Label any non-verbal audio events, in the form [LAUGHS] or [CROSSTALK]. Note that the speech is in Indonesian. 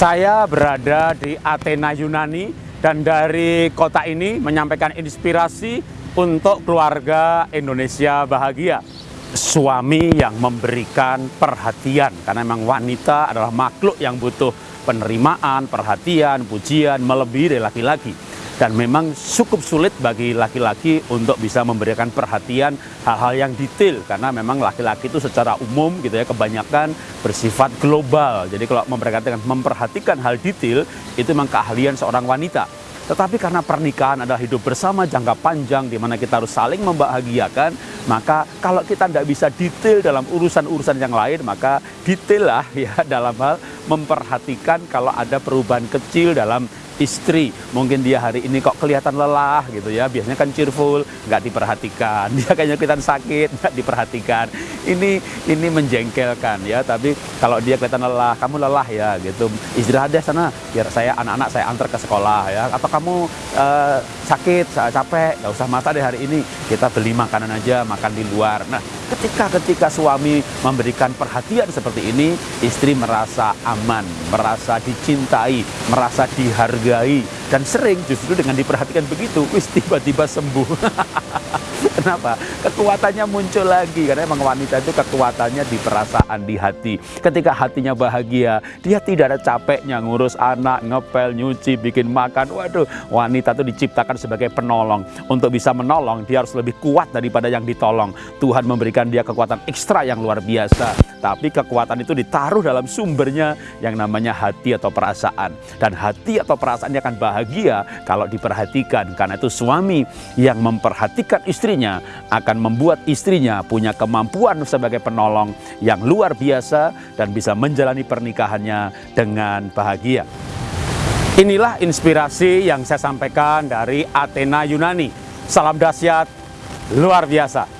Saya berada di Athena Yunani dan dari kota ini menyampaikan inspirasi untuk keluarga Indonesia bahagia. Suami yang memberikan perhatian karena memang wanita adalah makhluk yang butuh penerimaan, perhatian, pujian melebihi dari laki-laki dan memang cukup sulit bagi laki-laki untuk bisa memberikan perhatian hal-hal yang detail. Karena memang laki-laki itu secara umum gitu ya kebanyakan bersifat global. Jadi kalau memperhatikan memperhatikan hal detail itu memang keahlian seorang wanita. Tetapi karena pernikahan adalah hidup bersama jangka panjang di mana kita harus saling membahagiakan, maka kalau kita tidak bisa detail dalam urusan-urusan yang lain, maka detail lah ya [LAUGHS] dalam hal memperhatikan kalau ada perubahan kecil dalam istri. Mungkin dia hari ini kok kelihatan lelah gitu ya. Biasanya kan cheerful nggak diperhatikan. [LAUGHS] Dia kayaknya kelihatan sakit nggak diperhatikan. Ini ini menjengkelkan ya. Tapi kalau dia kelihatan lelah kamu lelah ya gitu. Istirahat deh sana biar saya anak-anak saya antar ke sekolah ya. Atau kamu uh, sakit capek nggak usah masak deh hari ini. Kita beli makanan aja makan di luar. Nah ketika ketika suami memberikan perhatian seperti ini istri merasa aman merasa dicintai merasa dihargai dihargai dan sering justru dengan diperhatikan begitu wis tiba-tiba sembuh [LAUGHS] [LAUGHS] Kenapa? Kekuatannya muncul lagi karena emang wanita itu kekuatannya di perasaan, di hati. Ketika hatinya bahagia, dia tidak ada capeknya ngurus anak, ngepel, nyuci, bikin makan. Waduh, wanita itu diciptakan sebagai penolong. Untuk bisa menolong, dia harus lebih kuat daripada yang ditolong. Tuhan memberikan dia kekuatan ekstra yang luar biasa. Tapi kekuatan itu ditaruh dalam sumbernya yang namanya hati atau perasaan. Dan hati atau perasaan akan bahagia kalau diperhatikan. Karena itu suami yang memperhatikan istrinya akan membuat istrinya punya kemampuan sebagai penolong yang luar biasa dan bisa menjalani pernikahannya dengan bahagia. Inilah inspirasi yang saya sampaikan dari Athena Yunani. Salam dahsyat, luar biasa.